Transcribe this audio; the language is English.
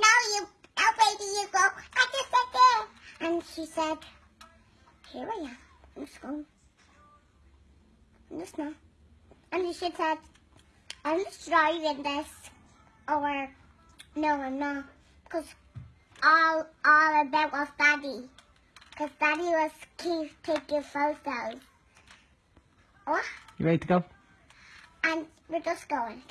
now you, now baby, you go. I just said there. And she said, here I am. Let's go. Let's. And she said, I'm just driving this. Or, no, I'm not. Because all, all about was daddy. Because daddy was keep taking photos. Oh, You ready to go? And we're just going.